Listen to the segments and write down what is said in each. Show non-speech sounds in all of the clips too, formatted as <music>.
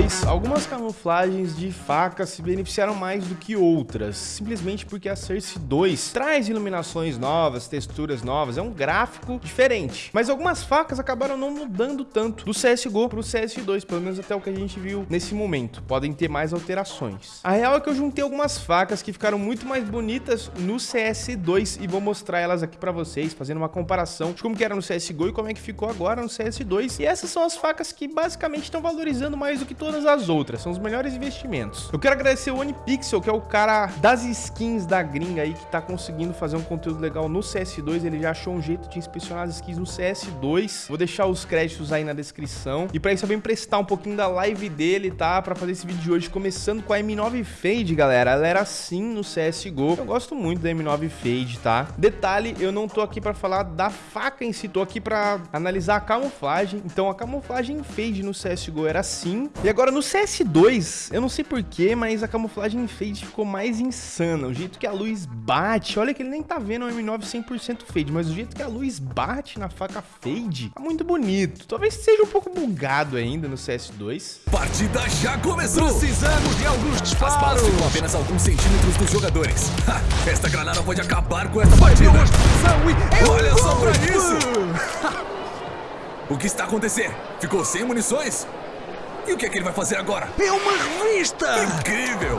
CS2, algumas camuflagens de facas se beneficiaram mais do que outras, simplesmente porque a Cersei 2 traz iluminações novas, texturas novas, é um gráfico diferente. Mas algumas facas acabaram não mudando tanto do CSGO pro CS2, pelo menos até o que a gente viu nesse momento. Podem ter mais alterações. A real é que eu juntei algumas facas que ficaram muito mais bonitas no CS2 e vou mostrar elas aqui pra vocês, fazendo uma comparação de como que era no CSGO e como é que ficou agora no CS2. E essas são as facas que basicamente estão valorizando mais do que todas as outras, são os melhores investimentos. Eu quero agradecer o OnePixel, que é o cara das skins da gringa aí, que tá conseguindo fazer um conteúdo legal no CS2, ele já achou um jeito de inspecionar as skins no CS2. Vou deixar os créditos aí na descrição. E pra isso eu vou emprestar um pouquinho da live dele, tá? Pra fazer esse vídeo de hoje, começando com a M9 Fade, galera. Ela era assim no CSGO. Eu gosto muito da M9 Fade, tá? Detalhe, eu não tô aqui pra falar da faca em si, tô aqui pra analisar a camuflagem. Então a camuflagem Fade no CSGO era assim. E agora no CS2, eu não sei porquê, mas a camuflagem Fade ficou mais insana. O jeito que a luz bate, olha que ele nem tá vendo o M9 100% Fade, mas o jeito que a luz bate na faca Fade, tá muito bonito. Talvez seja um pouco bugado ainda no CS2. Partida já começou! Precisamos de alguns As balas disparos. ficam apenas alguns centímetros dos jogadores. Ha, esta granada pode acabar com esta partida. Olha só pra isso! <laughs> O que está acontecendo? Ficou sem munições? E o que é que ele vai fazer agora? É uma revista! Incrível!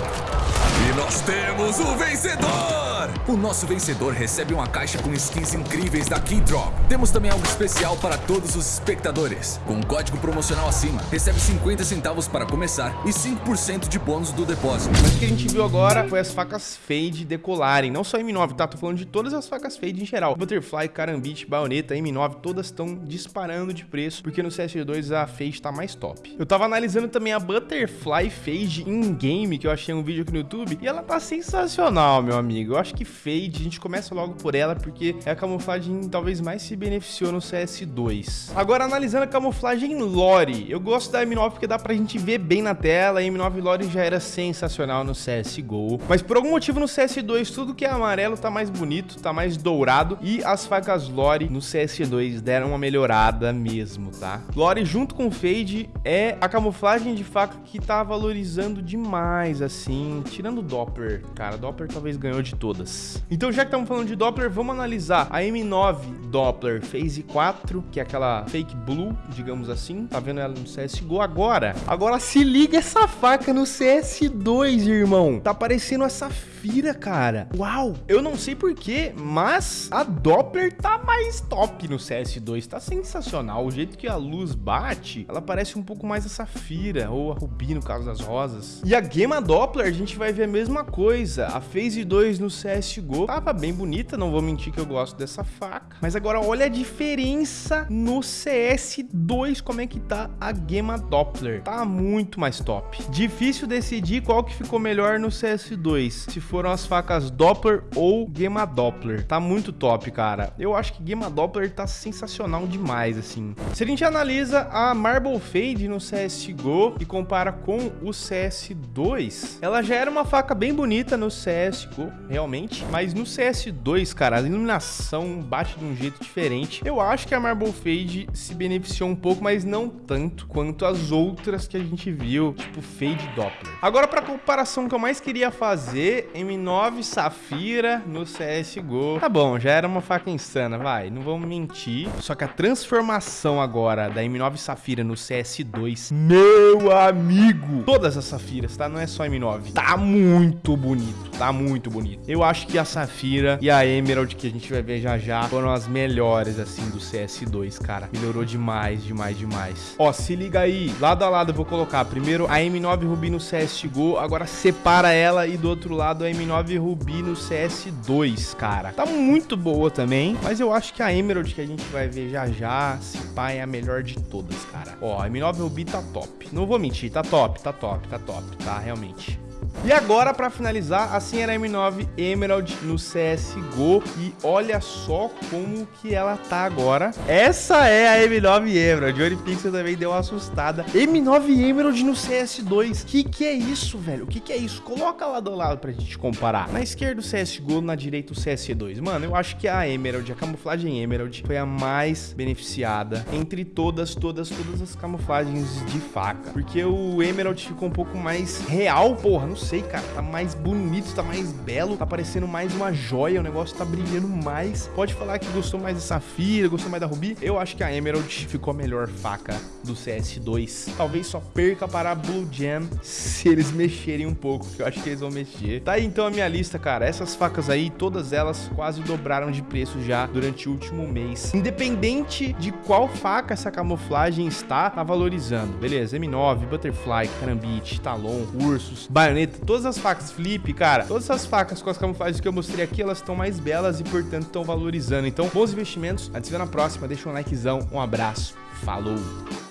E nós temos o vencedor! O nosso vencedor recebe uma caixa com skins incríveis da Keydrop. Temos também algo especial para todos os espectadores. Com um código promocional acima, recebe 50 centavos para começar e 5% de bônus do depósito. Mas o que a gente viu agora foi as facas Fade decolarem. Não só a M9, tá? Tô falando de todas as facas Fade em geral. Butterfly, Karambit, Baioneta, M9, todas estão disparando de preço, porque no CS2 a Fade tá mais top. Eu tava analisando também a Butterfly Fade in-game, que eu achei um vídeo aqui no YouTube, e ela tá sensacional, meu amigo. Eu acho que Fade, a gente começa logo por ela, porque é a camuflagem talvez mais se beneficiou no CS2. Agora, analisando a camuflagem Lore, eu gosto da M9 porque dá pra gente ver bem na tela, a M9 Lore já era sensacional no CSGO, mas por algum motivo no CS2 tudo que é amarelo tá mais bonito, tá mais dourado, e as facas Lore no CS2 deram uma melhorada mesmo, tá? Lore junto com Fade é a camuflagem de faca que tá valorizando demais, assim, tirando o Doppler, cara, Doppler talvez ganhou de todas. Então já que estamos falando de Doppler, vamos analisar. A M9 Doppler Phase 4, que é aquela fake blue, digamos assim, tá vendo ela no CSGO agora? Agora se liga essa faca no CS2, irmão, tá parecendo a Safira, cara. Uau, eu não sei porquê, mas a Doppler tá mais top no CS2, tá sensacional, o jeito que a luz bate, ela parece um pouco mais a Safira, ou a Ruby no caso das rosas. E a Gema Doppler, a gente vai ver a mesma coisa, a Phase 2 no CSGO tava bem bonita, não vou mentir que eu gosto dessa faca, mas agora olha a diferença no CS2, como é que tá a Gema Doppler, tá muito mais top. Difícil decidir qual que ficou melhor no CS2, se foram as facas Doppler ou Gema Doppler, tá muito top, cara. Eu acho que Gema Doppler tá sensacional demais, assim. Se a gente analisa a Marble Fade no CSGO e compara com o CS2, ela já era uma faca bem bonita no CSGO, realmente, mas no CS2, cara, a iluminação bate de um jeito diferente. Eu acho que a Marble Fade se beneficiou um pouco, mas não tanto quanto as outras que a gente viu, tipo Fade Doppler. Agora, pra comparação que eu mais queria fazer, M9 Safira no CSGO. Tá bom, já era uma faca insana, vai, não vamos mentir. Só que a transformação agora da M9 Safira no CS2, meu amigo, todas as Safiras, tá? Não é só M9. Tá muito bonito, tá muito bonito. Eu acho que a Safira e a Emerald, que a gente vai ver já já, foram as melhores, assim, do CS2, cara. Melhorou demais, demais, demais. Ó, se liga aí, lado a lado eu vou colocar primeiro a M9 Ruby no CSGO, agora separa ela e do outro lado a M9 Ruby no CS2, cara. Tá muito boa também, mas eu acho que a Emerald que a gente vai ver já já, se pá, é a melhor de todas, cara. Ó, a M9 Ruby tá top. Não vou mentir, tá top, tá top, tá top, tá, realmente. E agora, pra finalizar, a M9 Emerald no CSGO. E olha só como que ela tá agora. Essa é a M9 Emerald. O Onipixel também deu uma assustada. M9 Emerald no CS2. Que que é isso, velho? O que que é isso? Coloca lá do lado pra gente comparar. Na esquerda o CSGO, na direita o CS2. Mano, eu acho que a Emerald, a camuflagem Emerald, foi a mais beneficiada entre todas, todas, todas as camuflagens de faca. Porque o Emerald ficou um pouco mais real, porra, não sei cara. Tá mais bonito, tá mais belo, tá parecendo mais uma joia, o negócio tá brilhando mais. Pode falar que gostou mais da Safira, gostou mais da Ruby. Eu acho que a Emerald ficou a melhor faca do CS2. Talvez só perca para a Blue Jam se eles mexerem um pouco, que eu acho que eles vão mexer. Tá aí então a minha lista, cara. Essas facas aí, todas elas quase dobraram de preço já durante o último mês. Independente de qual faca essa camuflagem está, tá valorizando. Beleza, M9, Butterfly, Karambit, Talon, Ursus, Baioneta, todas as facas flip, cara, todas essas facas com as camuflagens que eu mostrei aqui, elas estão mais belas e, portanto, estão valorizando. Então, bons investimentos. A gente se vê na próxima. Deixa um likezão. Um abraço. Falou!